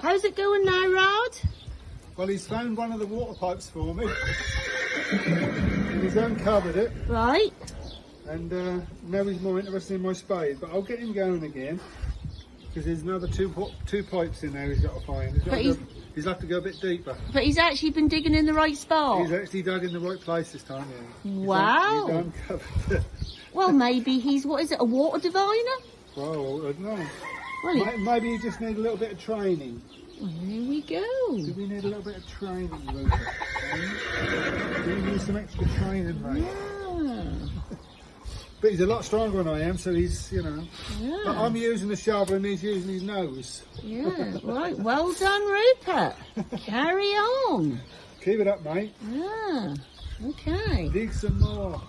How's it going now, Rod? Well, he's found one of the water pipes for me. he's uncovered it, Right. and uh, now he's more interested in my spade. But I'll get him going again because there's another two two pipes in there he's got to find. He's, got to he's- go, he's have to go a bit deeper. But he's actually been digging in the right spot. He's actually dug in the right place this time. Yeah. He's Wow. he's uncovered it. Well, maybe he's, what is it, a water diviner? well, I don't know. Maybe you just need a little bit of training. well, there we Do go. we need a little bit of training, Rupert? Do we need some extra training, mate? Yeah. But he's a lot stronger than I am, so he's, you know. But Yeah. I'm using the shovel and he's using his nose. Yeah. Right. Well done, Rupert. Carry on. Keep it up, mate. Yeah. Okay. Dig some more.